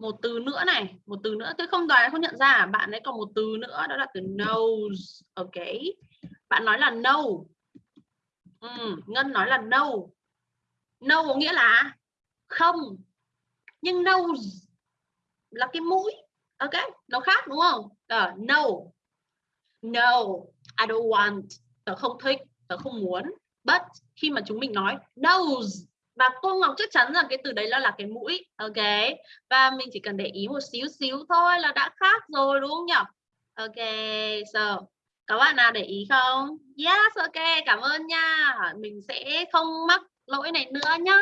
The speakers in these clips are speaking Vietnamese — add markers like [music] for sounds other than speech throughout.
một từ nữa này một từ nữa. Tôi không đoán không nhận ra à? bạn ấy còn một từ nữa đó là từ knows ok. Bạn nói là no ừ, ngân nói là no no có nghĩa là không. Nhưng nose là cái mũi. Ok nó khác đúng không? Ờ, uh, no no I don't want. Tớ không thích tớ không muốn. But khi mà chúng mình nói nose và cô Ngọc chắc chắn rằng cái từ đấy là là cái mũi ok? Và mình chỉ cần để ý một xíu xíu thôi là đã khác rồi đúng không nhỉ? Ok so các bạn nào để ý không? Yes ok cảm ơn nha. Mình sẽ không mắc lỗi này nữa nhá.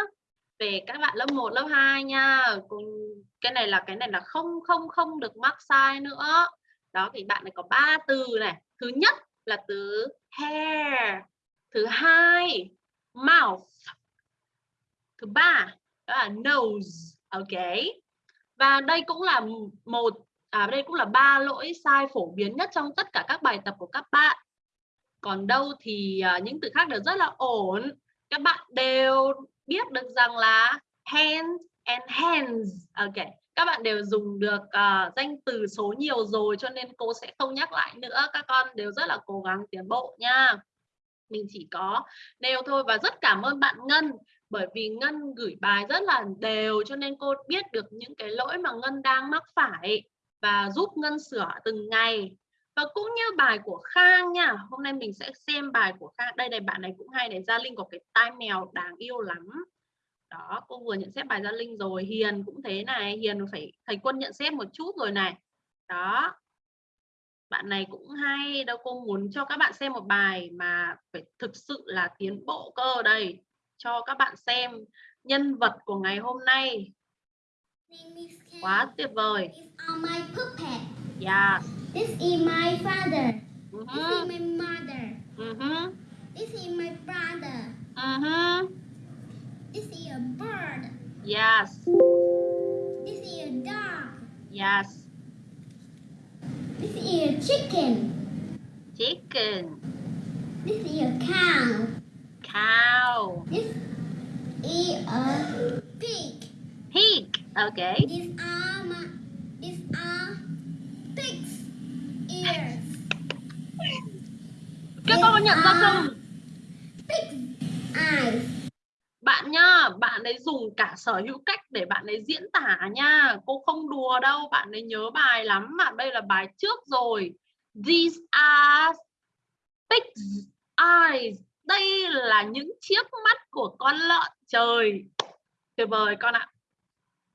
Về các bạn lớp 1, lớp 2 nha. Cái này là cái này là không không không được mắc sai nữa. Đó thì bạn này có ba từ này. Thứ nhất là từ hair thứ hai mouth thứ ba đó là nose ok. Và đây cũng là một à đây cũng là ba lỗi sai phổ biến nhất trong tất cả các bài tập của các bạn. Còn đâu thì à, những từ khác đều rất là ổn. Các bạn đều biết được rằng là hand and hands ok. Các bạn đều dùng được uh, danh từ số nhiều rồi cho nên cô sẽ không nhắc lại nữa. Các con đều rất là cố gắng tiến bộ nha. Mình chỉ có nêu thôi và rất cảm ơn bạn Ngân bởi vì Ngân gửi bài rất là đều, cho nên cô biết được những cái lỗi mà Ngân đang mắc phải và giúp Ngân sửa từng ngày. Và cũng như bài của Khang nha, hôm nay mình sẽ xem bài của Khang. Đây này, bạn này cũng hay này, Gia Linh có cái tai mèo đáng yêu lắm. Đó, cô vừa nhận xét bài Gia Linh rồi, Hiền cũng thế này, Hiền phải, thầy quân nhận xét một chút rồi này. Đó, bạn này cũng hay đâu, cô muốn cho các bạn xem một bài mà phải thực sự là tiến bộ cơ đây cho các bạn xem nhân vật của ngày hôm nay. Quá tuyệt vời. Yeah this is my father. Uh this -huh. is my mother. Uh -huh. this is my brother. Uh -huh. this is a bird. Yes. This is a dog. Yes. This is a chicken. Chicken. This is a cow cow. This is a pig. Pig. Okay. These are my, these are pig's ears. các con có nhận ra không? Pig's eyes. bạn nhá bạn ấy dùng cả sở hữu cách để bạn ấy diễn tả nha. Cô không đùa đâu bạn ấy nhớ bài lắm mà đây là bài trước rồi. These are pig's eyes đây là những chiếc mắt của con lợn. Trời tuyệt vời con ạ.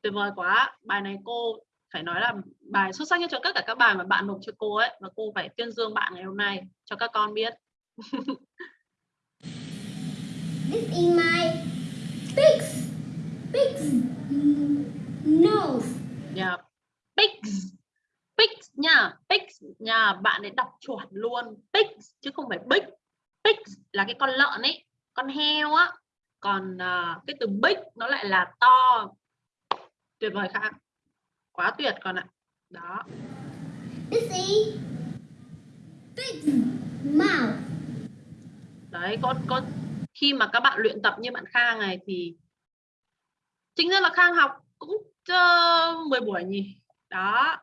Tuyệt vời quá. Bài này cô phải nói là bài xuất sắc nhất trong tất cả các bài mà bạn nộp cho cô ấy. Và cô phải tuyên dương bạn ngày hôm nay cho các con biết. [laughs] This is my pig's, pig's nose. yeah. pigs pigs nha. Pigs nha. Bạn ấy đọc chuẩn luôn. Pigs chứ không phải big pigs là cái con lợn ấy con heo á. Còn uh, cái từ big nó lại là to. Tuyệt vời khác quá tuyệt con ạ. Đó. This is pig's mouth. đấy con con khi mà các bạn luyện tập như bạn Khang này thì chính ra là Khang học cũng uh, 10 buổi nhỉ. Đó.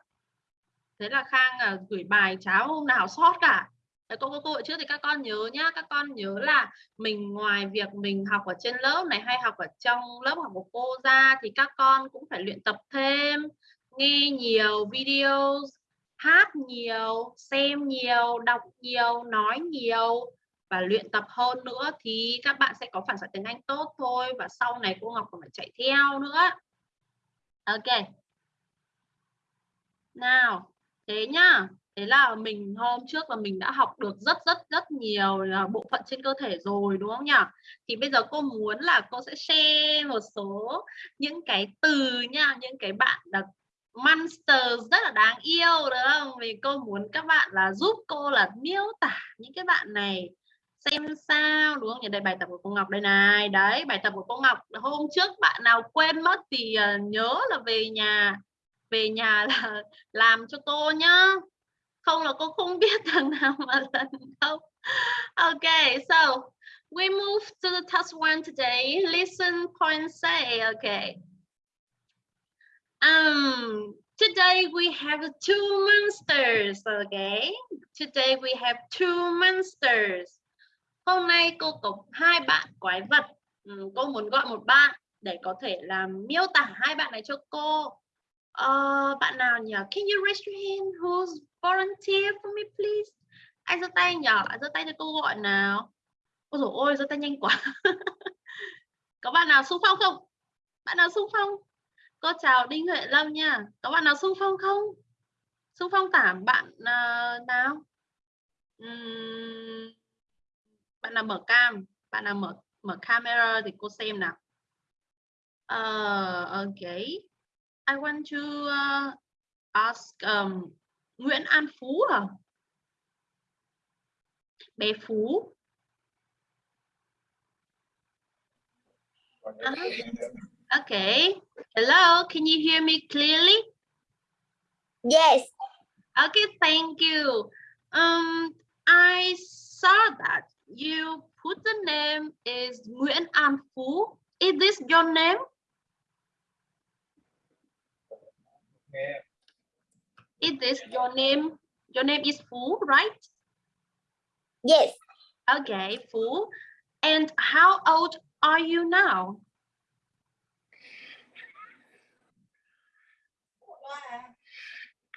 Thế là Khang uh, gửi bài cháo hôm nào sót cả cô cô cô trước thì các con nhớ nhá. Các con nhớ là mình ngoài việc mình học ở trên lớp này hay học ở trong lớp học của cô ra thì các con cũng phải luyện tập thêm, nghe nhiều video hát nhiều, xem nhiều, đọc nhiều, nói nhiều và luyện tập hơn nữa thì các bạn sẽ có phản xạ tiếng Anh tốt thôi và sau này cô Ngọc còn phải chạy theo nữa. Ok. Nào, thế nhá thế là mình hôm trước là mình đã học được rất rất rất nhiều à, bộ phận trên cơ thể rồi, đúng không nhỉ? Thì bây giờ cô muốn là cô sẽ share một số những cái từ nha, những cái bạn là monster rất là đáng yêu đúng không? Vì cô muốn các bạn là giúp cô là miêu tả những cái bạn này, xem sao, đúng không nhỉ? Đây, bài tập của cô Ngọc đây này. Đấy, bài tập của cô Ngọc, hôm trước bạn nào quên mất thì à, nhớ là về nhà về nhà là [laughs] làm cho cô nhá không là cô không biết [laughs] thằng nào mà lần đâu okay so we move to the task one today listen point say okay Um, today we have two monsters, okay? Today we have two monsters. Hôm nay cô có hai bạn quái vật. Ừ, cô muốn gọi một bạn để có thể làm miêu tả hai bạn này cho cô. Uh, bạn nào nhỉ? Can you raise your hand? Who's volunteer for me, please? Ai giơ tay nhỉ? Giơ tay cho cô gọi nào. Ôi dồi ôi, giơ tay nhanh quá. [laughs] có bạn nào xung phong không? Bạn nào xung phong? Cô chào Đinh Huệ Lâm nha. Có bạn nào xung phong không? Xung phong tả bạn uh, nào? Uhm, bạn nào mở cam? Bạn nào mở mở camera thì cô xem nào. Uh, okay. I want to uh, ask um, Nguyễn An Phú à? Bé Phú. Uh. Okay. Hello, can you hear me clearly? Yes. Okay, thank you. Um, I saw that you put the name is Nguyễn An Phú. Is this your name? Yeah. Is this your name? Your name is Phú, right? Yes. Okay, Phú. And how old are you now?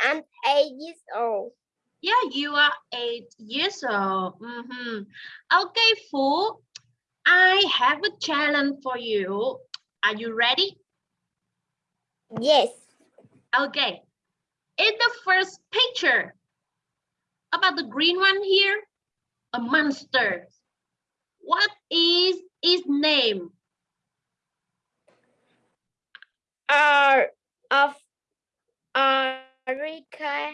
I'm eight years old. Yeah, you are eight years old. Mm -hmm. Okay, Fu, I have a challenge for you. Are you ready? Yes. Okay. In the first picture, about the green one here, a monster. What is its name? R of Erica.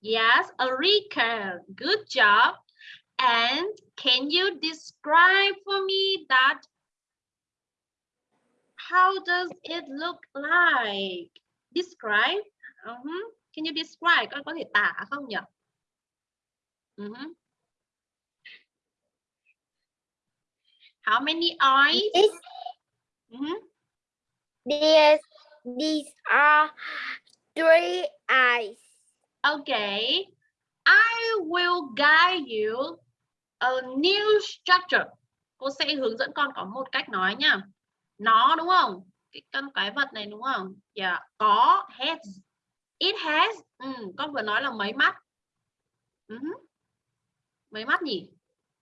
Yes, Erica. Good job. And can you describe for me that? How does it look like? Describe. Uh -huh. Can you describe? Con có thể tả không nhỉ? Uh -huh. How many eyes? This, uh -huh. these, these are three eyes. Okay, I will guide you a new structure. Cô sẽ hướng dẫn con có một cách nói nha. Nó đúng không? Cái con cái vật này đúng không? Dạ, yeah. có heads. It has. Ừ, con vừa nói là mấy mắt. Uh -huh. Mấy mắt nhỉ?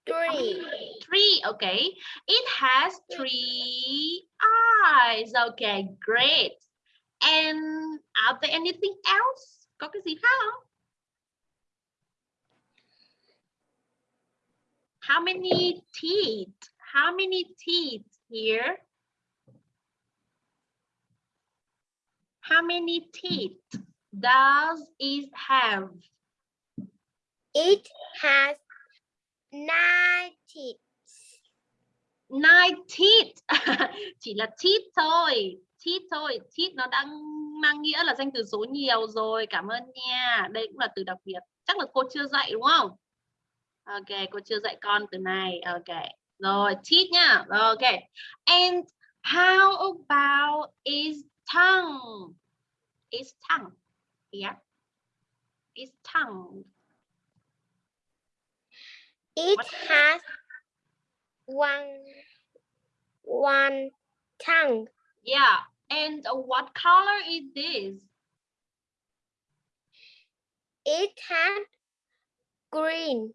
Three. Three, okay. It has three eyes. Okay, great. And are there anything else? Có cái gì khác không? How many teeth? How many teeth here? How many teeth does it have? It has nine teeth. Nine teeth. [laughs] Chỉ là teeth thôi. Teeth thôi. Teeth nó đang mang nghĩa là danh từ số nhiều rồi. Cảm ơn nha. Đây cũng là từ đặc biệt. Chắc là cô chưa dạy đúng không? Ok, cô chưa dạy con từ này. Ok. Rồi, teeth nha. Ok. And how about is tongue? Is tongue. Yeah. Is tongue. It What? has one one tongue. Yeah. And what color is this? It has green.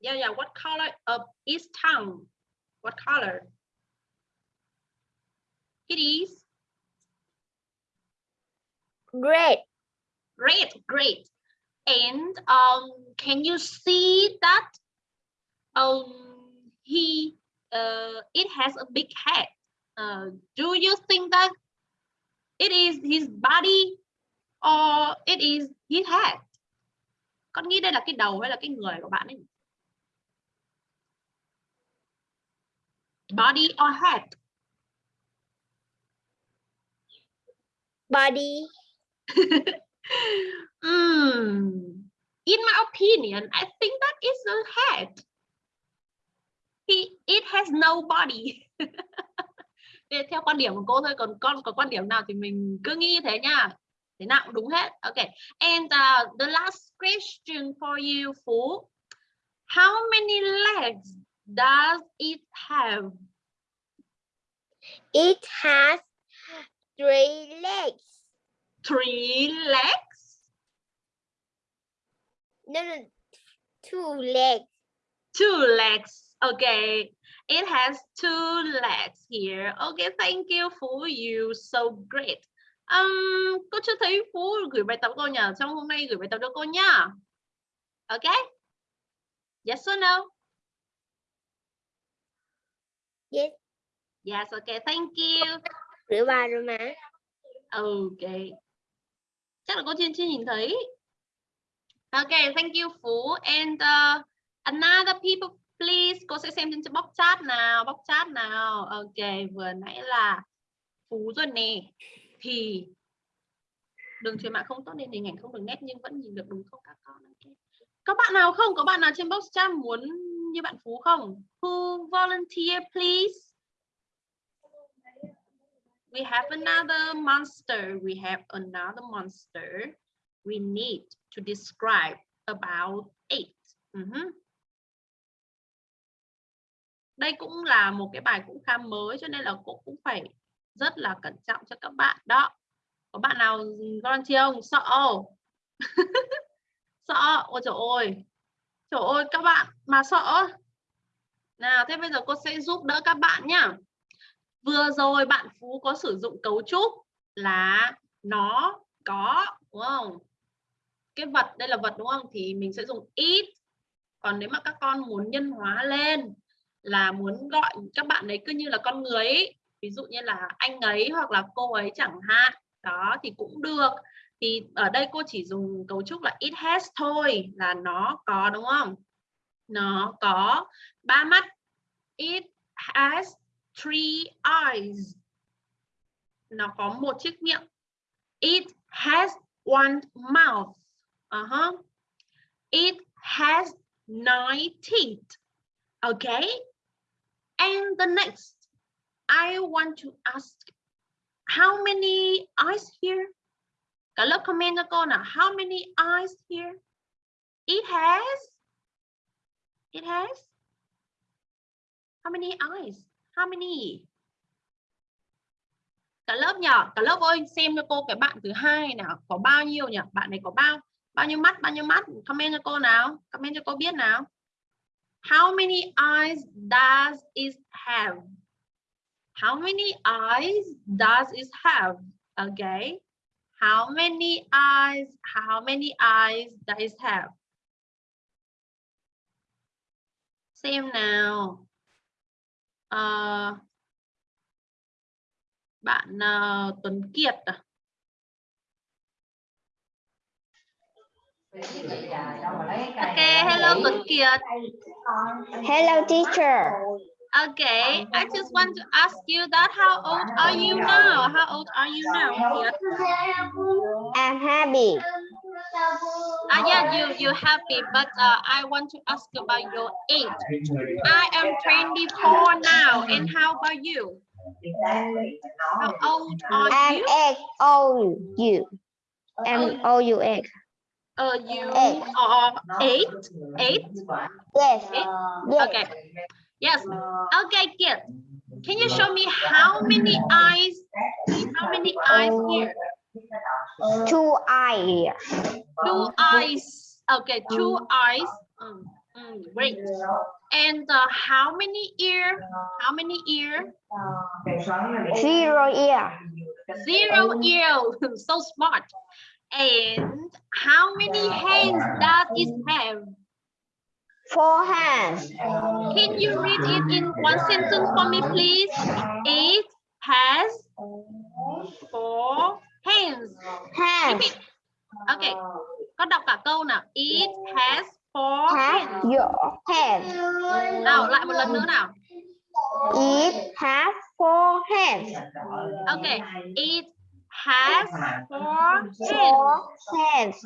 Yeah, yeah. What color uh, of its tongue? What color? It is Red. red. Great. And um, can you see that? Um, he uh, it has a big head. Uh, do you think that it is his body or it is his head? Con nghĩ đây là cái đầu hay là cái người của bạn ấy? Body or head? Body. [laughs] Hmm. In my opinion, I think that is a head. He, it has no body. [laughs] Theo quan điểm của cô thôi còn con có quan điểm nào thì mình cứ nghĩ thế nha thế nào cũng đúng hết ok and uh, the last question for you Phú how many legs does it have It has three legs three legs? No, no, two legs. two legs. Okay. It has two legs here. Okay thank you Phú you. So great. Um, cô chưa thấy Phú gửi bài tập cô nhỉ trong hôm nay gửi bài tập cho cô nhá ok yes or no? Yes. yes okay thank you. Rửa bài rồi mà. ok chắc là cô chưa chưa nhìn thấy. Ok thank you Phú. And uh, another people please cô sẽ xem trên box chat nào box chat nào. Ok vừa nãy là Phú rồi nè. Thì đường truyền mạng không tốt nên hình ảnh không được nét nhưng vẫn nhìn được đúng không các con? Các có bạn nào không? Có bạn nào trên box chat muốn như bạn Phú không? Who volunteer please? We have another monster. We have another monster we need to describe about it. Uh -huh. đây cũng là một cái bài cũng khá mới cho nên là cô cũng phải rất là cẩn trọng cho các bạn đó. Có bạn nào volunteer không sợ. Không? [laughs] sợ. Ôi trời ơi. Trời ơi, các bạn mà sợ. Nào, thế bây giờ cô sẽ giúp đỡ các bạn nhá vừa rồi bạn Phú có sử dụng cấu trúc là nó có, đúng không? Cái vật, đây là vật, đúng không? Thì mình sẽ dùng ít còn nếu mà các con muốn nhân hóa lên là muốn gọi các bạn ấy cứ như là con người ấy. ví dụ như là anh ấy hoặc là cô ấy chẳng hạn, đó, thì cũng được. Thì ở đây cô chỉ dùng cấu trúc là it has thôi, là nó có, đúng không? Nó có ba mắt. It has three eyes. Nó có một chiếc miệng. It has one mouth. Uh-huh. it has nine teeth. Okay. And the next, I want to ask, how many eyes here? Cả lớp comment cho cô nào. How many eyes here? It has it has, how many eyes? How many cả lớp nhỏ cả lớp ơi, xem cho cô cái bạn thứ hai nào. Có bao nhiêu nhỉ? Bạn này có bao bao nhiêu mắt, bao nhiêu mắt? Comment cho cô nào. Comment cho cô biết nào. How many eyes does it have? How many eyes does it have? Okay. How many eyes, how many eyes does it have? Xem nào. Ờ, bạn ờ, Tuấn Kiệt à? Okay, hello Tuấn Kiệt. Hello, teacher. Okay, I just want to ask you that how old are you now? How old are you now? Kiệt? I'm happy. Ah, yeah, you you happy, but uh, I want to ask about your age. I am 24 now, and how about you? How old are I'm you? X O U. M O U X. Uh, you Eight. are eight. Eight. Yes. Eight? Yes. Okay. Yes. Okay, kid. Can you show me how many eyes? How many eyes here? Two eyes. Two eyes. Okay, two eyes. Mm, mm, great. And uh, how many ear? How many ear? Zero ear. Zero ear. [laughs] so smart. And how many hands does it have? Four hands. Can you read it in one sentence for me, please? It has four hands. Hands. Repeat. Okay, con đọc cả câu nào. It has four Has hands. your hands. Nào, lại một lần nữa nào. It has four hands. Okay, it has four hands. Hands.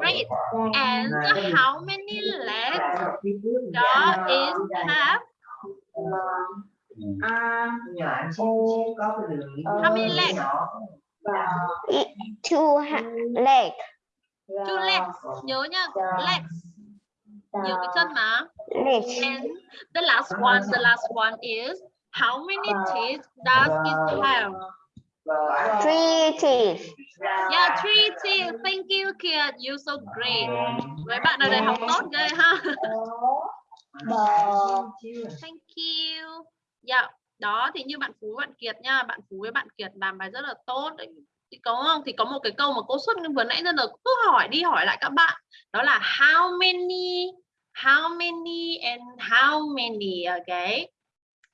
Great. And how many legs does it have? Đi How many legs? Two leg. two legs nhớ nhá. Legs nhiều cái chân mà. Legs. and the last one the last one is how many teeth does it have? Three teeth. yeah three teeth. Thank you kid you so great. Mấy bạn ở đây học tốt ghê ha. Thank you. Dạ, đó thì như bạn Phú bạn Kiệt nha, bạn Phú với bạn Kiệt làm bài rất là tốt. Đấy. Thì có không? Thì có một cái câu mà cô xuất vừa nãy giờ cứ hỏi đi hỏi lại các bạn. Đó là how many, how many and how many, okay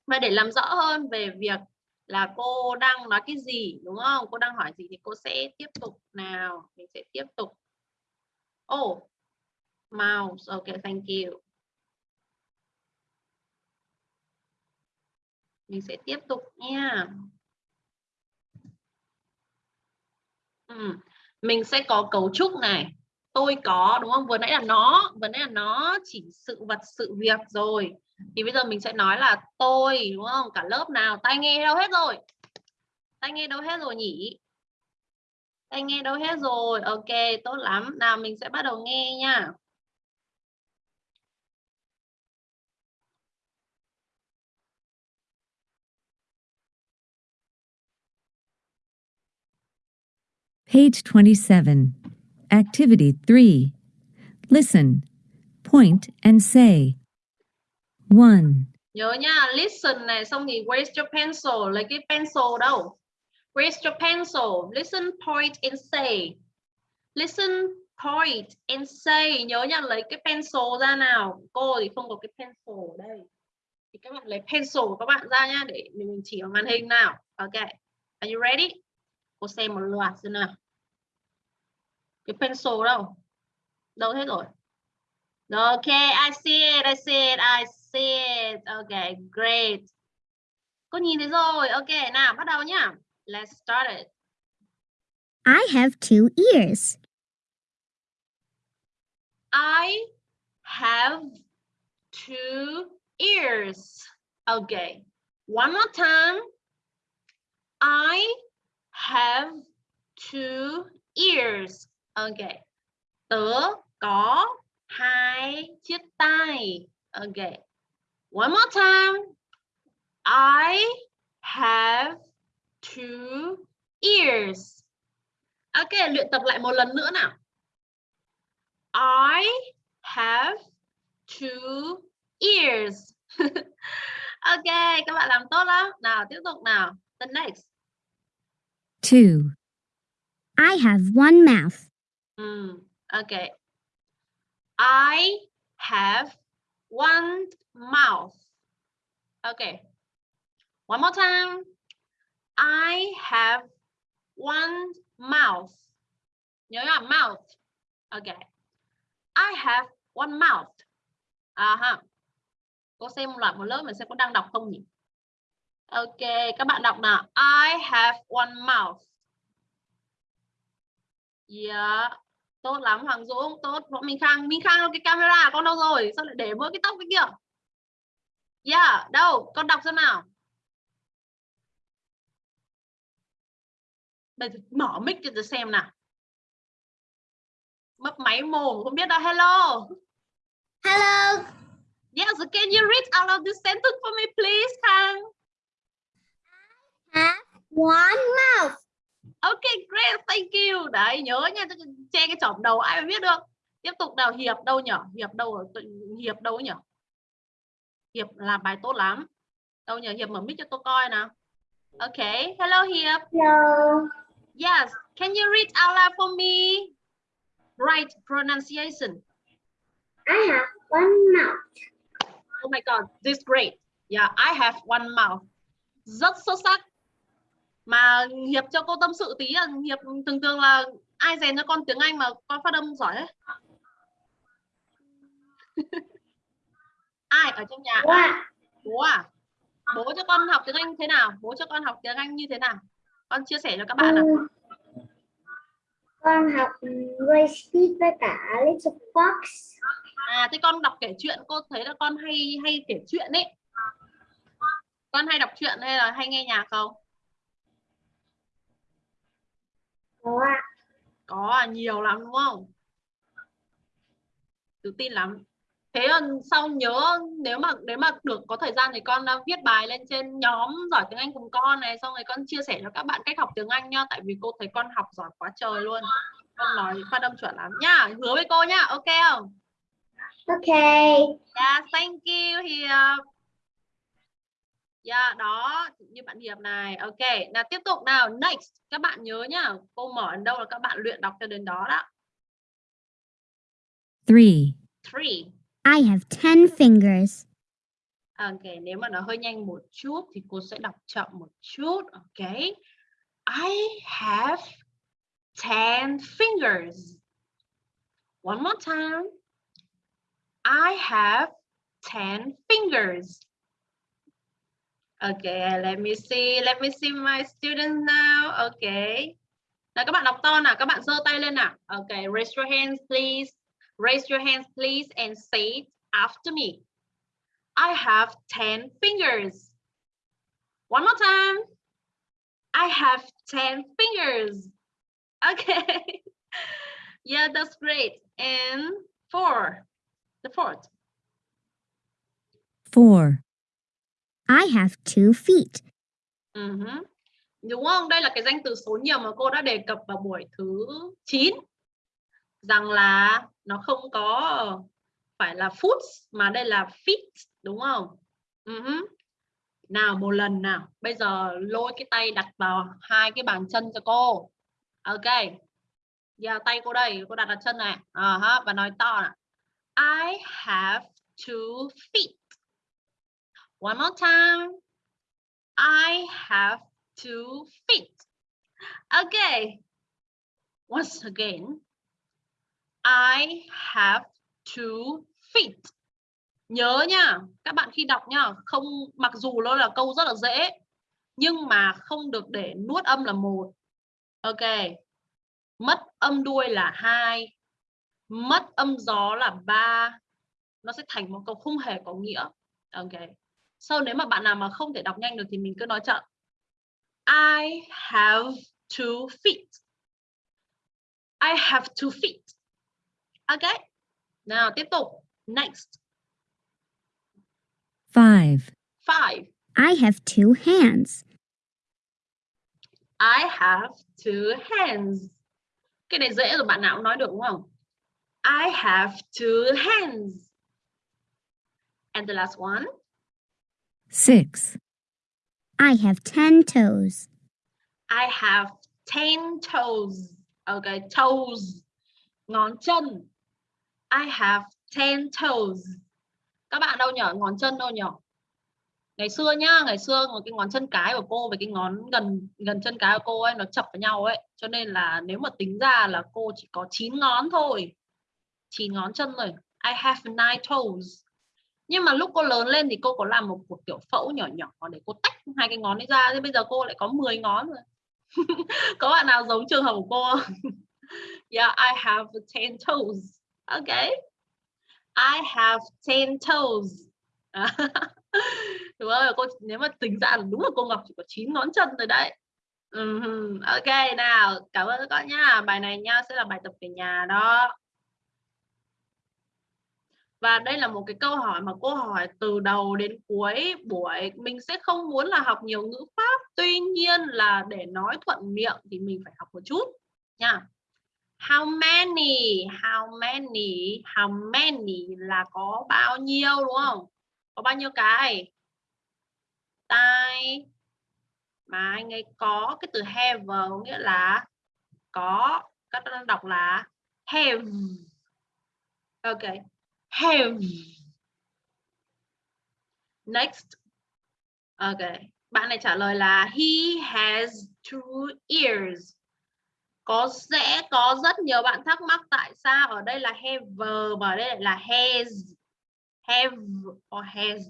Và để làm rõ hơn về việc là cô đang nói cái gì đúng không? Cô đang hỏi gì thì cô sẽ tiếp tục nào. Mình sẽ tiếp tục. Oh, mouse. okay, thank you. Mình sẽ tiếp tục nha. Ừ. mình sẽ có cấu trúc này. Tôi có, đúng không? Vừa nãy là nó, vừa nãy là nó chỉ sự vật, sự việc rồi. Thì bây giờ mình sẽ nói là tôi, đúng không? Cả lớp nào? Tai nghe đâu hết rồi? Tai nghe đâu hết rồi nhỉ? Tai nghe đâu hết rồi? Ok, tốt lắm. Nào, mình sẽ bắt đầu nghe nha. Page 27. Activity 3. Listen, point, and say. 1, nhớ nha listen này xong thì where's your pencil lấy cái pencil đâu? Where's your pencil listen point and say. Listen point and say. Nhớ nha lấy cái pencil ra nào. Cô thì không có cái pencil ở đây. Thì các bạn lấy pencil của các bạn ra nhá để mình chỉ vào màn hình nào. Ok are you ready? Cô xem một loạt xem nào cái pencil đâu đâu hết rồi Okay, I see it, I see it, I see it. Okay, great. Cô nhìn thấy rồi. Ok, nào bắt đầu nhá. Let's start it. I have two ears. I have two ears. Okay. One more time. I have two ears. OK, Tớ có hai chiếc tay. OK, One more time. I have two ears. Ok, luyện tập lại một lần nữa nào. I have two ears. [laughs] ok, các bạn làm tốt lắm. Nào, tiếp tục nào. The next. Two. I have one mouth. Mm, okay. I have one mouth. Okay. One more time. I have one mouth. Nhớ là mouth. Okay. I have one mouth. À ha. Cô xem một loạt một lớp mình sẽ có đang đọc không nhỉ? Ok, các bạn đọc nào. I have one mouth. Yeah. Tốt lắm Hoàng Dũng, tốt. Võ Minh Khang, Minh Khang cái camera con đâu rồi? Sao lại để mỗi cái tóc cái kia? Yeah, đâu? Con đọc xem nào. Giờ mở mic cho tôi xem nào. Mấp máy mồm không biết đâu. Hello. Hello. Yes, can you read out of this sentence for me please, Khang? Have one mouth. Ok, great, thank you. Đấy, nhớ nha, che cái chỏm đầu ai mà biết được. Tiếp tục nào, Hiệp đâu nhỉ? Hiệp đâu Hiệp đâu nhỉ? Hiệp làm bài tốt lắm. Đâu nhỉ? Hiệp mở mic cho tôi coi nào. Ok, hello Hiệp. Hello. Yes, can you read out loud for me? Right pronunciation. I have one mouth. Oh my god, this great. Yeah, I have one mouth. Rất xuất sắc. Mà Hiệp cho cô tâm sự tí là Hiệp thường thường là ai rèn cho con tiếng Anh mà con phát âm giỏi ấy. ai ở trong nhà? Ai? Bố à? Bố cho con học tiếng Anh thế nào? Bố cho con học tiếng Anh như thế nào? Con chia sẻ cho các bạn nào. Con học Ray Speed với cả Little Fox. À thế con đọc kể chuyện cô thấy là con hay hay kể chuyện ấy. Con hay đọc truyện hay là hay nghe nhạc không? Có ạ. Có à, nhiều lắm đúng không? Tự tin lắm. Thế còn sau nhớ nếu mà nếu mà được có thời gian thì con uh, viết bài lên trên nhóm giỏi tiếng Anh cùng con này xong rồi con chia sẻ cho các bạn cách học tiếng Anh nhá tại vì cô thấy con học giỏi quá trời luôn. Con nói phát âm chuẩn lắm nhá, hứa với cô nhá, ok không? Okay. Yeah, thank you Hiệp. Yeah, đó, như bạn Hiệp này. Ok, nào tiếp tục nào. Next, các bạn nhớ nhá. Cô mở đến đâu là các bạn luyện đọc cho đến đó đó. 3. Three. I have 10 fingers. Ok, nếu mà nó hơi nhanh một chút thì cô sẽ đọc chậm một chút. Ok. I have 10 fingers. One more time. I have 10 fingers. Okay, let me see. Let me see my students now. Okay. Nào các bạn đọc to nào, các bạn giơ tay lên nào. Okay, raise your hands please. Raise your hands please and say it after me. I have 10 fingers. One more time. I have 10 fingers. Okay. [laughs] yeah, that's great. And four. The fourth. Four. I have two feet. Mhm. Đúng không? Đây là cái danh từ số nhiều mà cô đã đề cập vào buổi thứ 9 rằng là nó không có phải là foot mà đây là feet đúng không? Mhm. Nào một lần nào. Bây giờ lôi cái tay đặt vào hai cái bàn chân cho cô. Ok. Giờ tay cô đây, cô đặt vào chân này. Ờ uh -huh. và nói to nào. I have two feet. One more time. I have two feet. Okay. Once again. I have two feet. Nhớ nha, các bạn khi đọc nha, không mặc dù nó là câu rất là dễ nhưng mà không được để nuốt âm là một. Ok. Mất âm đuôi là hai, mất âm gió là ba. Nó sẽ thành một câu không hề có nghĩa. Ok. Sau nếu mà bạn nào mà không thể đọc nhanh được thì mình cứ nói chậm. I have two feet. I have two feet. Ok. Nào tiếp tục. Next. 5. Five. I have two hands. I have two hands. Cái này dễ rồi bạn nào cũng nói được đúng không? I have two hands. And the last one. 6. I have 10 toes. I have 10 toes. Okay, toes. Ngón chân. I have 10 toes. Các bạn đâu nhở? Ngón chân đâu nhở? Ngày xưa nhá, ngày xưa cái ngón chân cái của cô với cái ngón gần gần chân cái của cô ấy nó chập vào nhau ấy. Cho nên là nếu mà tính ra là cô chỉ có 9 ngón thôi. 9 ngón chân rồi. I have 9 toes. Nhưng mà lúc cô lớn lên thì cô có làm một cuộc kiểu phẫu nhỏ nhỏ để cô tách hai cái ngón ấy ra. Thế bây giờ cô lại có 10 ngón rồi. [laughs] có bạn nào giống trường hợp của cô [laughs] yeah, I have 10 toes. Okay. I have 10 toes. À, [laughs] đúng rồi, cô nếu mà tính ra là đúng là cô Ngọc chỉ có 9 ngón chân rồi đấy. Uh Ok, nào, cảm ơn các con nha. Bài này nha sẽ là bài tập về nhà đó. Và đây là một cái câu hỏi mà cô hỏi từ đầu đến cuối buổi. Mình sẽ không muốn là học nhiều ngữ pháp. Tuy nhiên là để nói thuận miệng thì mình phải học một chút, nha. How many? How many? How many là có bao nhiêu, đúng không? Có bao nhiêu cái? Tai, mà anh ấy có cái từ have, có nghĩa là có, các bạn đọc là have. Ok. Have. Next. Ok. Bạn này trả lời là, he has two ears có, sẽ có rất nhiều bạn thắc mắc tại sao ở đây là have và ở đây là has have or has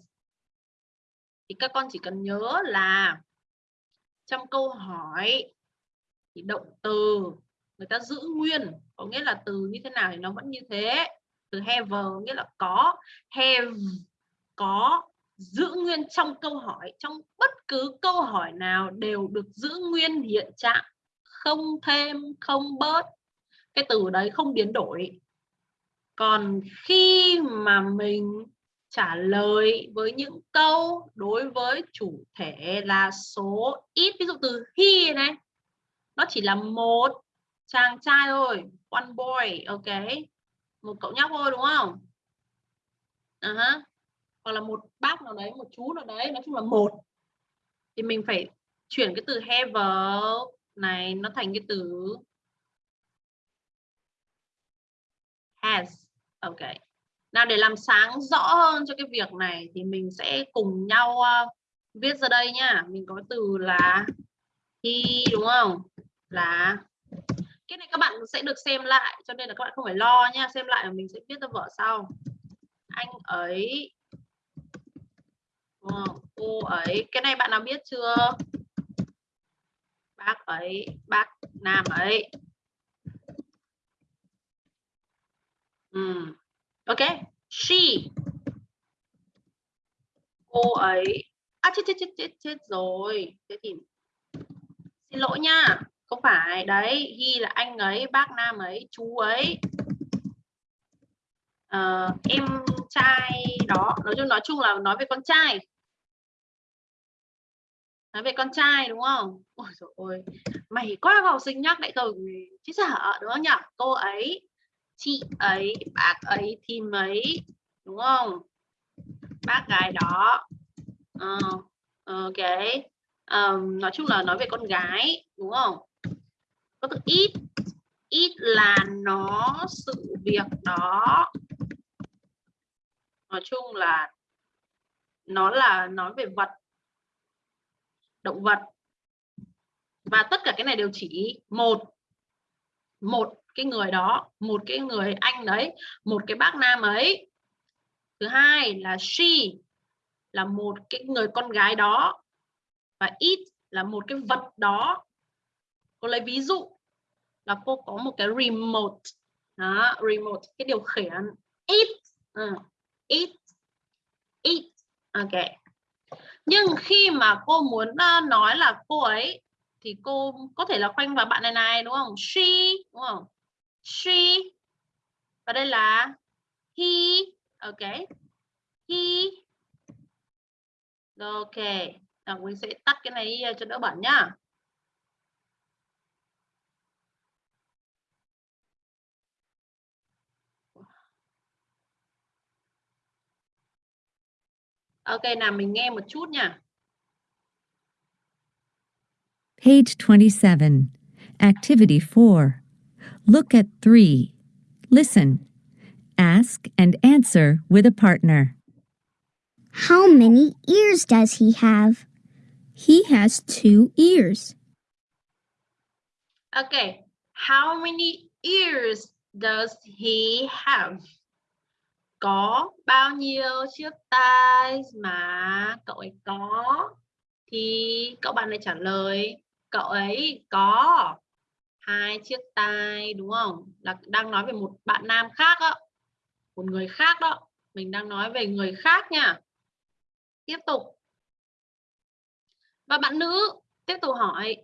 thì các con chỉ cần nhớ là trong câu hỏi thì động từ người ta giữ nguyên, có nghĩa là từ như thế nào thì nó vẫn như thế từ have, nghĩa là có, have, có, giữ nguyên trong câu hỏi. Trong bất cứ câu hỏi nào đều được giữ nguyên hiện trạng. Không thêm, không bớt. Cái từ đấy không biến đổi. Còn khi mà mình trả lời với những câu đối với chủ thể là số ít, ví dụ từ he này, nó chỉ là một, chàng trai thôi, one boy, ok một cậu nhóc thôi đúng không? Uh -huh. hoặc là một bác nào đấy một chú nào đấy nói chung là một. Thì mình phải chuyển cái từ have này nó thành cái từ has. Ok. Nào để làm sáng rõ hơn cho cái việc này thì mình sẽ cùng nhau uh, viết ra đây nhá mình có từ là he đúng không? Là cái này các bạn sẽ được xem lại, cho nên là các bạn không phải lo nha. Xem lại là mình sẽ viết ra vở sau. Anh ấy cô ấy, cái này bạn nào biết chưa? Bác ấy, bác nam ấy. Ừ. ok. She. Cô ấy. À chết chết chết chết chết rồi. Thế thì xin lỗi nha không phải đấy ghi là anh ấy bác nam ấy chú ấy. Uh, em trai đó nói chung nói chung là nói về con trai. Nói về con trai đúng không? Ôi trời ơi mày quá học sinh nhắc lại rồi chứ sợ đúng không nhỉ? Cô ấy chị ấy bác ấy thì mấy đúng không? Bác gái đó. Uh, ok. Um, nói chung là nói về con gái đúng không? Có từ ít. Ít là nó sự việc đó. Nói chung là nó là nói về vật, động vật. Và tất cả cái này đều chỉ một một cái người đó, một cái người anh đấy, một cái bác nam ấy. Thứ hai là she là một cái người con gái đó. Và it là một cái vật đó. Cô lấy ví dụ là cô có một cái remote. Đó, remote cái điều khiển. It uh, it it ok. Nhưng khi mà cô muốn ờ, nói là cô ấy thì cô có thể là khoanh vào bạn này này đúng không? She đúng không? She. Và đây là he. Ok. He. Ok. Rồi mình sẽ tắt cái này đi ờ, cho đỡ bẩn nhá. Ok nào mình nghe một chút nha. Page 27. Activity 4. Look at 3. Listen. Ask and answer with a partner. How many ears does he have? He has two ears. Okay. How many ears does he have? Có bao nhiêu chiếc tai mà cậu ấy có? Thì cậu bạn này trả lời, cậu ấy có hai chiếc tai, đúng không? Là đang nói về một bạn nam khác đó một người khác đó. Mình đang nói về người khác nha. Tiếp tục. Và bạn nữ tiếp tục hỏi,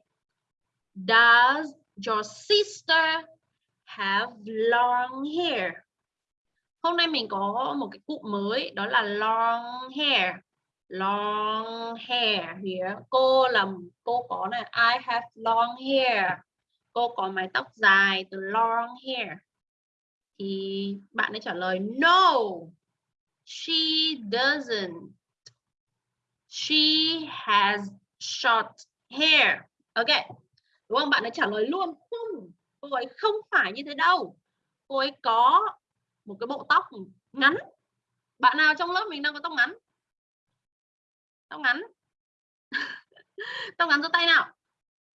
does your sister have long hair? Hôm nay mình có một cái cụm mới, đó là long hair. Long hair here cô là, cô có này, I have long hair. Cô có mái tóc dài từ long hair. Thì bạn ấy trả lời, no, she doesn't. She has short hair. Ok, đúng không? Bạn ấy trả lời luôn, không, cô ấy không phải như thế đâu. Cô ấy có một cái bộ tóc ngắn. Bạn nào trong lớp mình đang có tóc ngắn? Tóc ngắn. [laughs] Tóc ngắn giơ tay nào.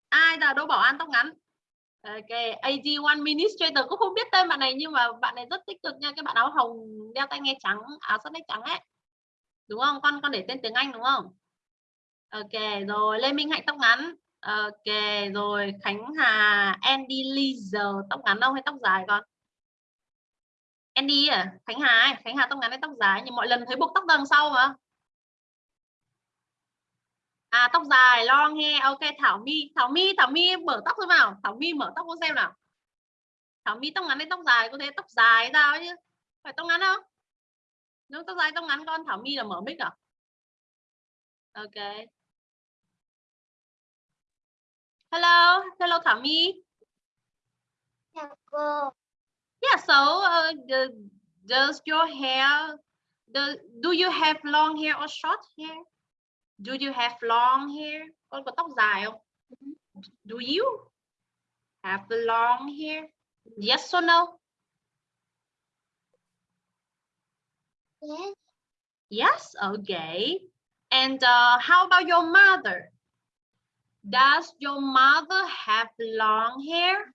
Ai là đỗ bảo an tóc ngắn? Ok AG One minister cũng không biết tên bạn này nhưng mà bạn này rất tích cực nha. Cái bạn áo hồng đeo tai nghe trắng, áo sắt nách trắng ấy. Đúng không? Con con để tên tiếng Anh đúng không? Ok, rồi, Lê Minh Hạnh tóc ngắn. Ok, rồi, Khánh Hà, Andy Leaser tóc ngắn đâu hay tóc dài con? Andy à Khánh Hà ấy. Khánh Hà tóc ngắn hay tóc dài nhưng mọi lần thấy buộc tóc đằng sau mà À tóc dài, long hair. Ok, Thảo My, Thảo My, Thảo My mở tóc xem nào. Thảo My mở tóc cô xem nào. Thảo My tóc ngắn hay tóc dài? Cô thấy tóc dài sao chứ? Phải tóc ngắn không? Nếu tóc dài tóc ngắn con Thảo My là mở mic à? Ok. Hello, hello Thảo My. Chào cô. Yeah, so uh, the, does your hair, the, do you have long hair or short hair? Do you have long hair? Con có tóc dài không? Do you have the long hair? Yes or no? Yes. Yes, okay. And uh, how about your mother? Does your mother have long hair?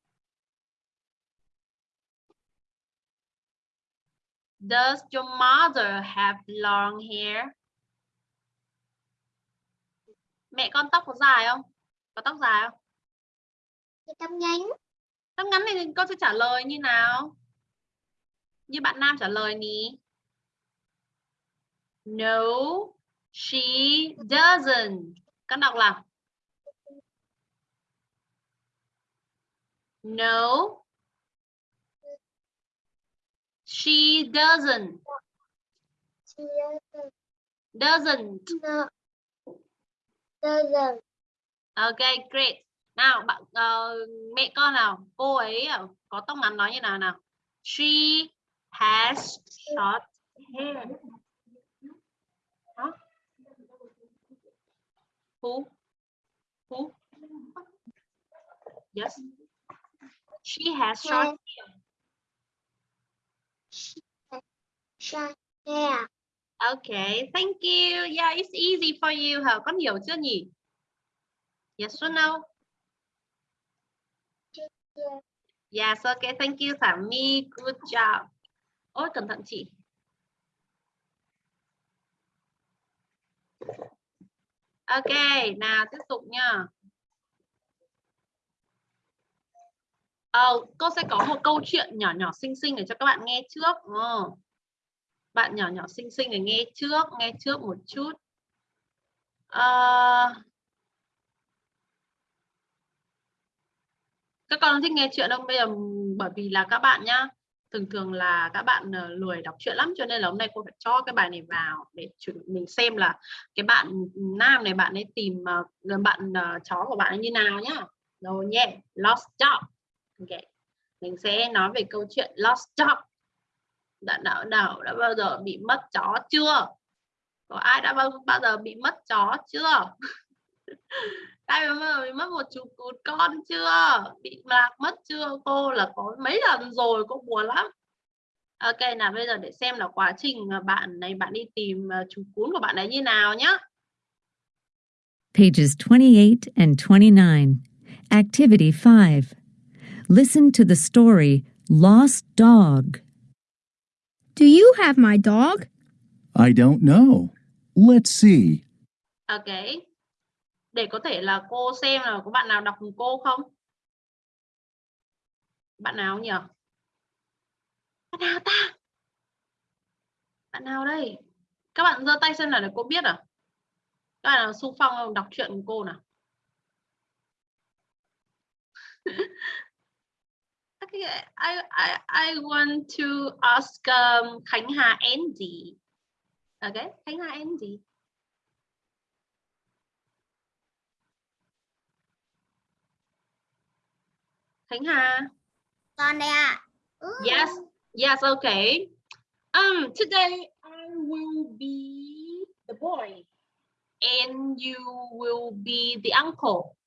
Does your mother have long hair? Mẹ con tóc có dài không? Có tóc dài không? Tâm nhánh. Tóc ngắn thì con sẽ trả lời như nào? Như bạn Nam trả lời ní. No, she doesn't. Con đọc là No, she doesn't. Chị doesn't. Doesn't. No. Doesn't. Okay, great. Nào, bạn ờ, mẹ con nào, cô ấy ờ, có tóc ngắn nói như nào nào? She has short hair. Who? Who? Yes. She has short Hair. Yeah. Okay, thank you. Yeah, it's easy for you. Hả? Con hiểu chưa nhỉ? Yes or no? Yeah. Yes, okay, thank you Thảo My. Good job. Ôi, cẩn thận chị. Ok, nào tiếp tục nha. Ờ, cô sẽ có một câu chuyện nhỏ nhỏ xinh xinh để cho các bạn nghe trước. Ờ. Bạn nhỏ nhỏ xinh xinh để nghe trước, nghe trước một chút. Ờ, các con thích nghe chuyện không bây giờ bởi vì là các bạn nhá thường thường là các bạn ờ, lười đọc truyện lắm cho nên là hôm nay cô phải cho cái bài này vào để chuẩn mình xem là cái bạn nam này bạn ấy tìm uh, bạn uh, chó của bạn ấy như nào nhá rồi nhé lost job ok. Mình sẽ nói về câu chuyện lost dog đã nào nào đã bao giờ bị mất chó chưa? Có ai đã bao bao giờ bị mất chó chưa? [laughs] Ai mà bị mất một chú cún con chưa? Bị lạc mất chưa? Cô là có mấy lần rồi cô buồn lắm. Ok, nào bây giờ để xem là quá trình mà bạn này, bạn đi tìm à, chú cún của bạn ấy như nào nhá. Pages 28 and 29. Activity 5. Listen to the story Lost Dog. Do you have my dog? I don't know. Let's see. ok để có thể là cô xem là có bạn nào đọc cùng cô không bạn nào nhỉ bạn nào ta bạn nào đây các bạn giơ tay xem là để cô biết à các bạn nào xung phong không? đọc truyện cùng cô nào [laughs] Okay, I, I, I want to ask um, Khánh Andy. Okay, Khánh Hà Andy. Khánh Hà. Con đây ạ. Yes, yes, okay. Um, today I will be the boy and you will be the uncle.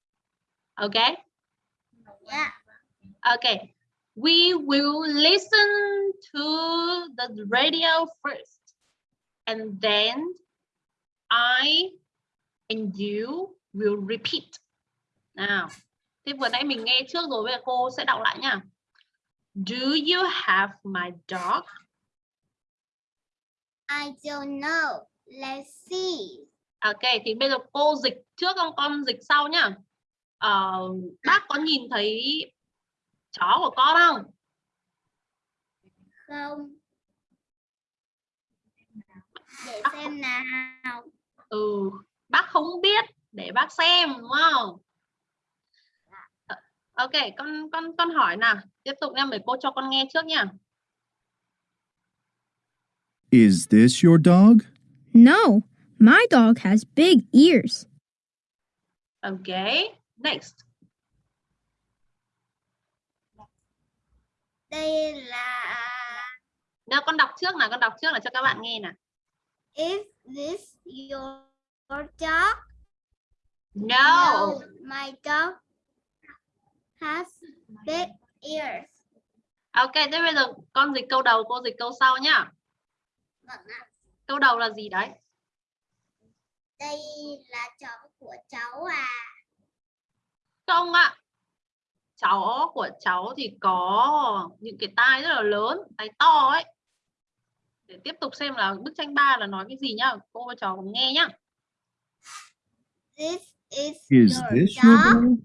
Okay? Dạ. Okay. We will listen to the radio first and then I and you will repeat. Nào. Thế vừa nãy mình nghe trước rồi bây giờ cô sẽ đọc lại nha. Do you have my dog? I don't know. Let's see. Ok, thì bây giờ cô dịch trước không con dịch sau nhá. Ờ, bác có nhìn thấy chó của con không? Không. Để xem nào. Ừ, bác không biết để bác xem đúng không Ờ, ok con con con hỏi nào tiếp tục nha mấy cô cho con nghe trước nha Is this your dog? No, my dog has big ears. ok next Đây là nào con đọc trước nào con đọc trước là cho các bạn nghe nào Is this your dog? no, my dog has big ears. ok thế bây giờ con dịch câu đầu cô dịch câu sau nhá Vâng câu đầu là gì đấy Đây là chó của cháu à. không ạ cháu của cháu thì có những cái tai rất là lớn tai to ấy để tiếp tục xem là bức tranh 3 là nói cái gì nhá cô và trò cùng nghe nhá This is, Is your this dog. your dog?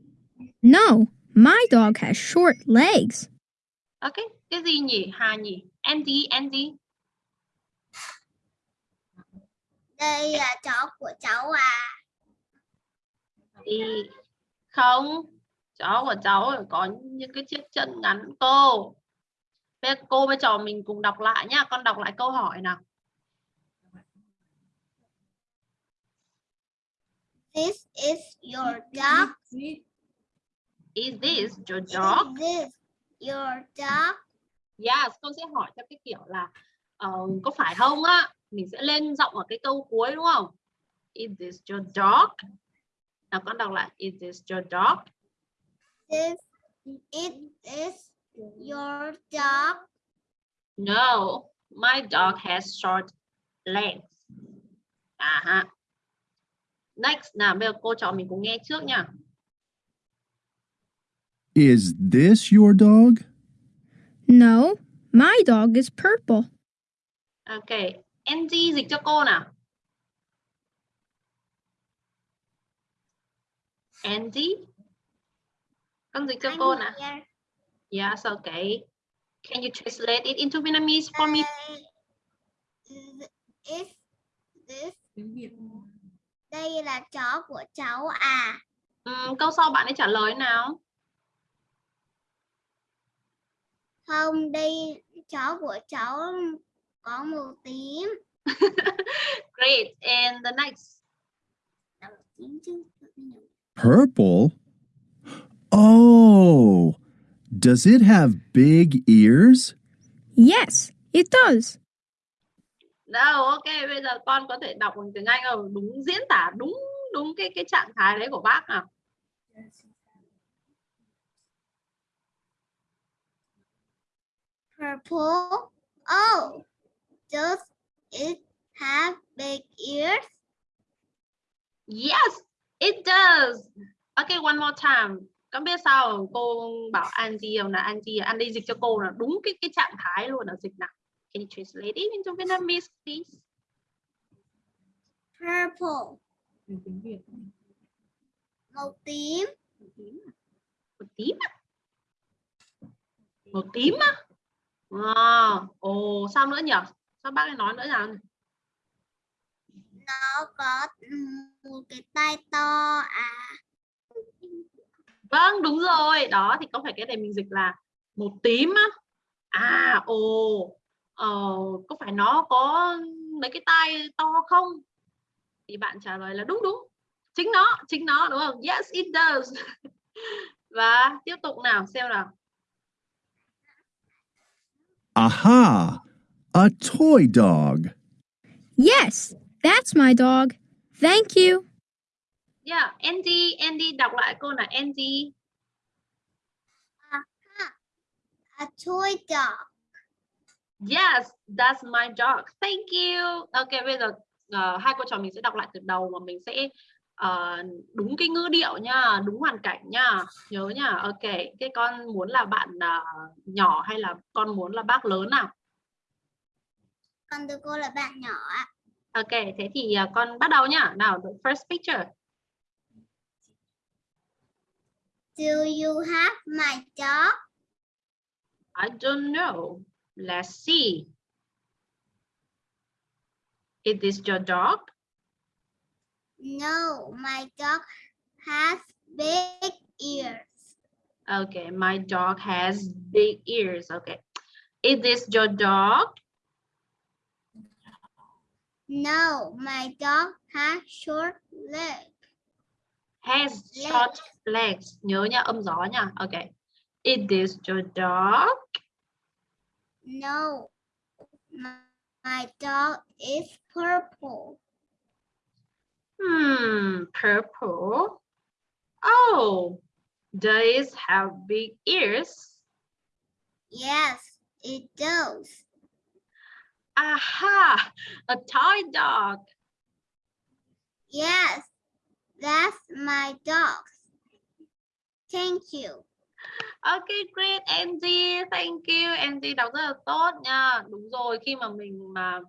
No, my dog has short legs. ok cái gì nhỉ hà nhỉ Andy Andy Đây là chó của cháu à. thì không cháu của cháu có những cái chiếc chân ngắn cô Bây cô với trò mình cùng đọc lại nhá con đọc lại câu hỏi nào This is your dog. is this your dog Is this your dog? Yes, con sẽ hỏi theo cái kiểu là ờ, có phải không á? Mình sẽ lên giọng ở cái câu cuối đúng không? Is this your dog? Nào con đọc lại Is this your dog? This it is your dog. No, my dog has short legs. À ha. Next, nào bây giờ cô trò mình cùng nghe trước nha. Is this your dog? No, my dog is purple. Ok, Angie dịch cho cô nào. Angie, con dịch cho I'm cô here. Yes, okay. Can you translate it into Vietnamese for me? Đây, Is this đây là chó của cháu à. Ừm, câu sau bạn ấy trả lời nào. Không, đây chó của cháu có màu tím. [laughs] Great. And the next. Tím chứ. Purple? Oh, does it have big ears? Yes, it does. Đâu, ok, bây giờ con có thể đọc bằng tiếng Anh không? Đúng diễn tả đúng đúng cái cái trạng thái đấy của bác nào. Purple. Oh, does it have big ears? Yes, it does. Okay, one more time. Con biết sao không? cô bảo Angie là Angie Angie dịch cho cô là đúng cái cái trạng thái luôn là dịch nào. Can you translate it into Vietnamese, please? Purple. Màu tím. Một tím à? Một tím á? À, ồ, sao nữa nhỉ? Sao bác ấy nói nữa nào? Nó có một cái tai to à. Vâng, đúng rồi. Đó thì có phải cái này mình dịch là một tím á. À, ồ. Ờ, có phải nó có mấy cái tai to không? Thì bạn trả lời là đúng đúng. Chính nó, chính nó đúng không? Yes, it does. [laughs] Và tiếp tục nào, xem nào. Aha! A toy dog. Yes, that's my dog. Thank you. Yeah, Andy, Andy đọc lại cô là Andy. A toy dog. Yes, that's my dog. Thank you. Ok, bây giờ ờ, hai cô trò mình sẽ đọc lại từ đầu và mình sẽ ờ, đúng cái ngữ điệu nha, đúng hoàn cảnh nha. Nhớ nha. Ok, cái con muốn là bạn ờ, nhỏ hay là con muốn là bác lớn nào? Còn từ cô là bạn nhỏ ạ. Ok, thế thì ờ, con bắt đầu nhá. Nào, the first picture. Do you have my dog? I don't know. Let's see. Is this your dog? No, my dog has big ears. Okay, my dog has big ears. Okay. Is this your dog? No, my dog has short legs. Has short legs. Nhớ nha, âm gió nha. Okay. Is this your dog? No, my, my dog is purple. Hmm, purple. Oh, does it have big ears? Yes, it does. Aha, a toy dog. Yes, that's my dog. Thank you. Okay, great Angie, thank you. Angie đọc rất là tốt nha. Đúng rồi, khi mà mình mà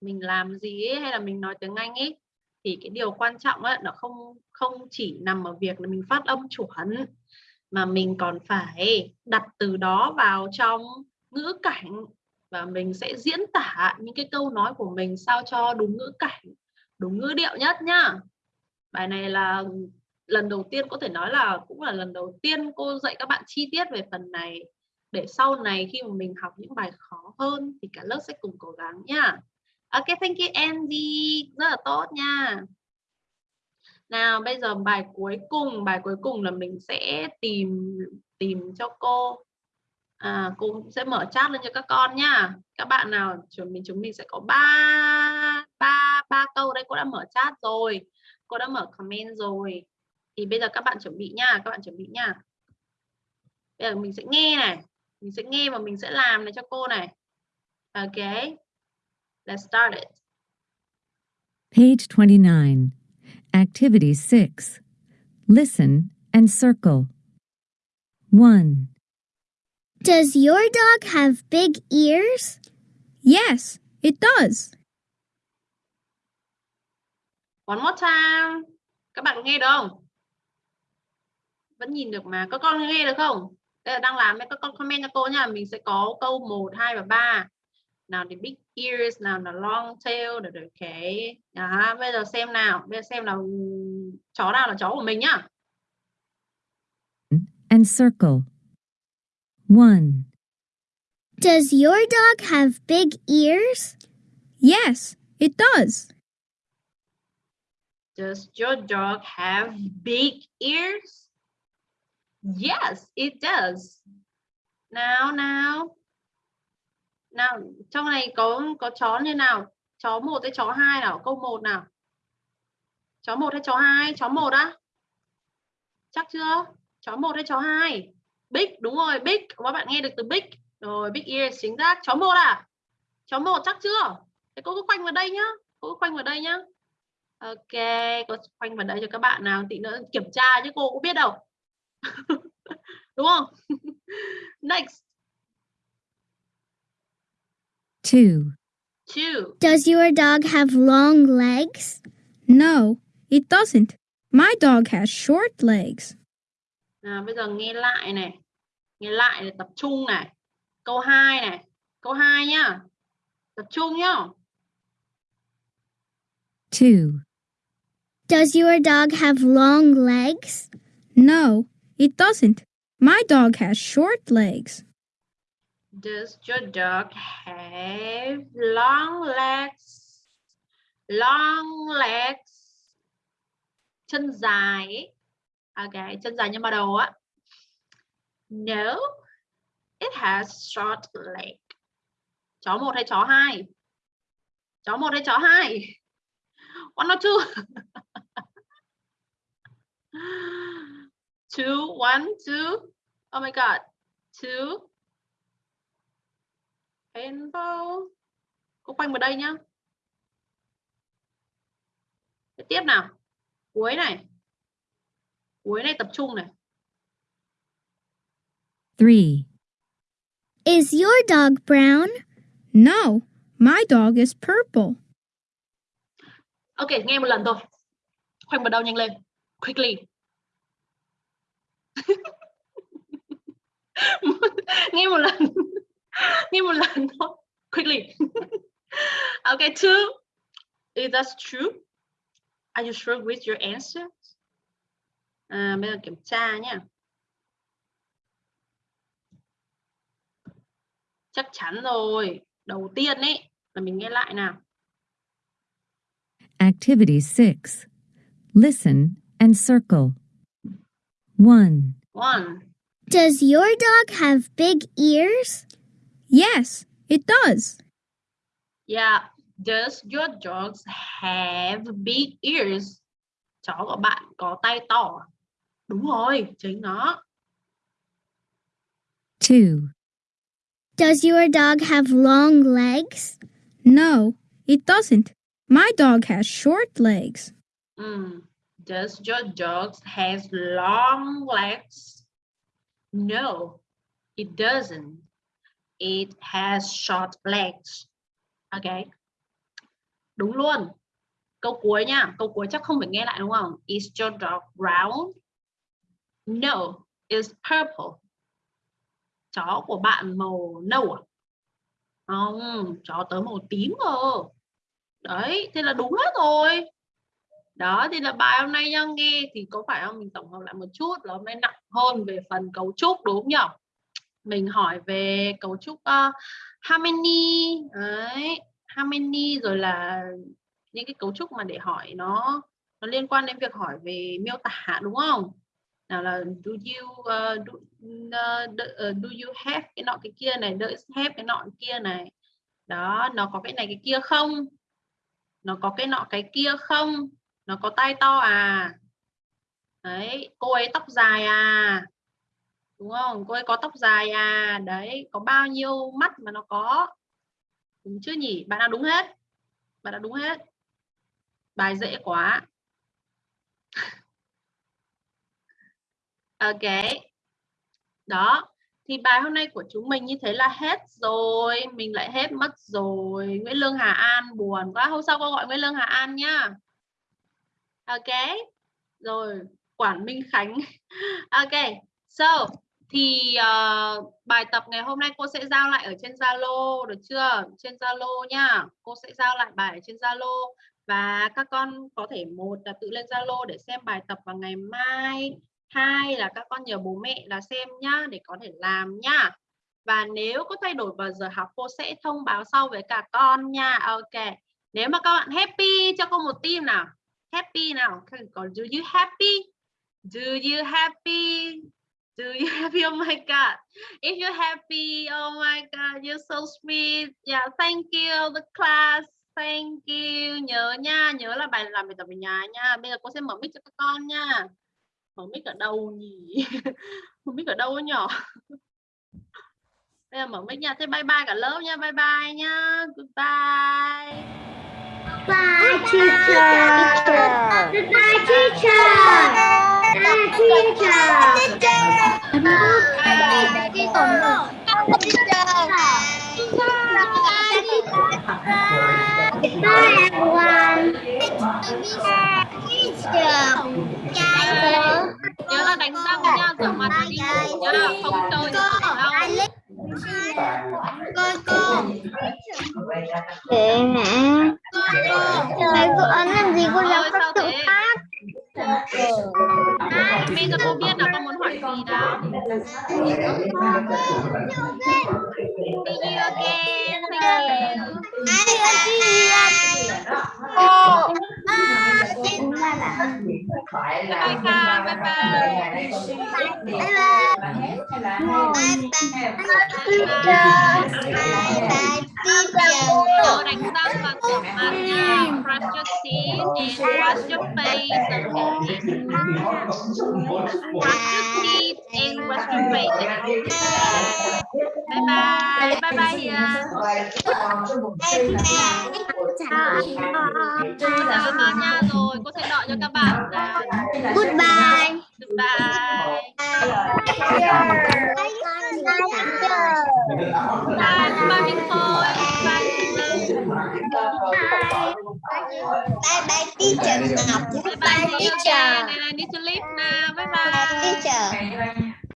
mình làm gì ấy, hay là mình nói tiếng Anh ấy thì cái điều quan trọng ấy nó không không chỉ nằm ở việc là mình phát âm chuẩn mà mình còn phải đặt từ đó vào trong ngữ cảnh và mình sẽ diễn tả những cái câu nói của mình sao cho đúng ngữ cảnh, đúng ngữ điệu nhất nhá. Bài này là lần đầu tiên có thể nói là cũng là lần đầu tiên cô dạy các bạn chi tiết về phần này để sau này khi mà mình học những bài khó hơn thì cả lớp sẽ cùng cố gắng nha. Ok, thank you Andy, rất là tốt nha. Nào, bây giờ bài cuối cùng, bài cuối cùng là mình sẽ tìm tìm cho cô. À, cũng sẽ mở chat lên cho các con nha. Các bạn nào chúng mình chúng mình sẽ có ba ba ba câu đây cô đã mở chat rồi. Cô đã mở comment rồi thì bây giờ các bạn chuẩn bị nha các bạn chuẩn bị nha bây giờ mình sẽ nghe này mình sẽ nghe và mình sẽ làm này cho cô này ok let's start it Page 29. Activity 6. Listen and circle. 1, Does your dog have big ears? Yes, it does. One more time. Các bạn nghe được không? Vẫn nhìn được mà. Các con nghe được không? Đây là đang làm đây các con comment cho cô nha. Mình sẽ có câu 1, 2 và 3 nào thì big ears nào là long tail được được cái đó, bây giờ xem nào. Bây giờ xem nào. Chó nào là chó của mình nhá. And circle. 1, Does your dog have big ears? Yes, it does. Does your dog have big ears? Yes, it does. Nào nào. Nào, trong này có có chó như nào? Chó một hay chó hai nào? Câu một nào. Chó một hay chó hai? Chó một á? Chắc chưa? Chó một hay chó hai? Big, đúng rồi, big. Các bạn nghe được từ big. Rồi, big ears chính xác. Chó một à? Chó một chắc chưa? Thế cô cứ khoanh vào đây nhá. Cô cứ khoanh vào đây nhá. Ok, cô khoanh vào đây cho các bạn nào tí nữa kiểm tra chứ cô cũng biết đâu. [laughs] Đúng không? [laughs] Next, 2, two. Does your dog have long legs? No, it doesn't. My dog has short legs. Nào, bây giờ nghe lại này. Nghe lại để tập trung này. Câu 2 này. Câu 2 nhá. Tập trung nhá. 2, Does your dog have long legs? No, it doesn't. My dog has short legs. Does your dog have long legs? Long legs. Chân dài ấy. Ok, chân dài như bà đầu á. No, it has short leg. Chó một hay chó hai? Chó một hay chó hai? One or two? [laughs] two, one, two. Oh my god. Two. Rainbow. Cô quanh vào đây nhá. Tiếp tiếp nào. Cuối này. Cuối này tập trung này. 3, Is your dog brown? No, my dog is purple. Ok, nghe một lần thôi. Khoanh vào đầu nhanh lên. Quickly. [laughs] nghe một lần. [laughs] nghe một lần thôi. Quickly. [laughs] OK two. Is that true? Are you sure with your answers? À, bây giờ kiểm tra nhé. Chắc chắn rồi. Đầu tiên ấy là mình nghe lại nào. Activity 6. Listen and circle. 1, One. Does your dog have big ears? Yes, it does. Yeah. Does your dogs have big ears? Chó của bạn có tay to. à? Đúng rồi, chính nó. 2, Does your dog have long legs? No, it doesn't. My dog has short legs. Mm. Does your dog has long legs? No, it doesn't. It has short legs. Okay. Đúng luôn. Câu cuối nha. Câu cuối chắc không phải nghe lại đúng không? Is your dog brown? No, it's purple. Chó của bạn màu nâu à? Không, chó tớ màu tím cơ. Đấy, thế là đúng hết rồi. Đó thì là bài hôm nay nha nghe thì có phải không? Mình tổng hợp lại một chút là hôm nay nặng hơn về phần cấu trúc đúng không nhỉ mình hỏi về cấu trúc ờ, uh, how many đấy how many rồi là những cái cấu trúc mà để hỏi nó nó liên quan đến việc hỏi về miêu tả đúng không? Nào là do you uh, do, uh, do, uh, do you have cái nọ cái kia này does have cái nọ cái kia này. Đó nó có cái này cái kia không? Nó có cái nọ cái kia không? Nó có tay to à? Đấy, cô ấy tóc dài à? Đúng không? Cô ấy có tóc dài à? Đấy, có bao nhiêu mắt mà nó có? Đúng chưa nhỉ? Bạn đã đúng hết? Bạn đã đúng hết? Bài dễ quá. [laughs] Ok. Đó thì bài hôm nay của chúng mình như thế là hết rồi. Mình lại hết mất rồi. Nguyễn Lương Hà An buồn quá. Hôm sau cô gọi Nguyễn Lương Hà An nhá. Ok. Rồi quản Minh Khánh. [laughs] Ok. So thì uh, bài tập ngày hôm nay cô sẽ giao lại ở trên Zalo được chưa? Trên Zalo nhá. Cô sẽ giao lại bài ở trên Zalo. Và các con có thể một là tự lên Zalo để xem bài tập vào ngày mai hai là các con nhờ bố mẹ là xem nhá, để có thể làm nhá. Và nếu có thay đổi vào giờ học, cô sẽ thông báo sau với cả con nha. Ok. Nếu mà các bạn happy, cho cô một tim nào. Happy nào? Còn do you happy? Do you happy? Do you [laughs] happy? Oh my god. If you happy oh my god, you're so sweet. Yeah, thank you, the class. Thank you. Nhớ nha, nhớ là bài làm bài tập ở nhà nha. Bây giờ cô sẽ mở mic cho các con nha mở mic ở đâu nhỉ [laughs] mở mic ở đâu nhỏ bây giờ mở mic nha thế bye bye cả lớp nha bye bye nha goodbye Bye, teacher. Goodbye, teacher. Bye, teacher. Bye, everyone. Teacher. Là đánh răng nha rửa mặt và đi ngủ nha không chơi được thao Cô, cô. Kệ mẹ. Thầy cô ấn làm gì cô làm các tự thế? Phát. bây giờ cô biết là con muốn hỏi gì đó See you again. Thank you. Cô. Bye bye Kha. Bye bye. Nhớ đánh răng và rửa mặt nha. Brush your teeth and wash your face. Okay. Brush your and wash your face. Bye bye. Bye bye Hiền. Bye bye. Bye bye. nha rồi. Cô sẽ đợi cho các bạn. Bye Goodbye. Goodbye. Bye, Bye. Bye Bye bye. Bye Bye. Bye. Bye. Bye. Bye. Bye bye teacher Ngọc. Bye bye. See you again. And I need to leave now. Bye bye. Teacher.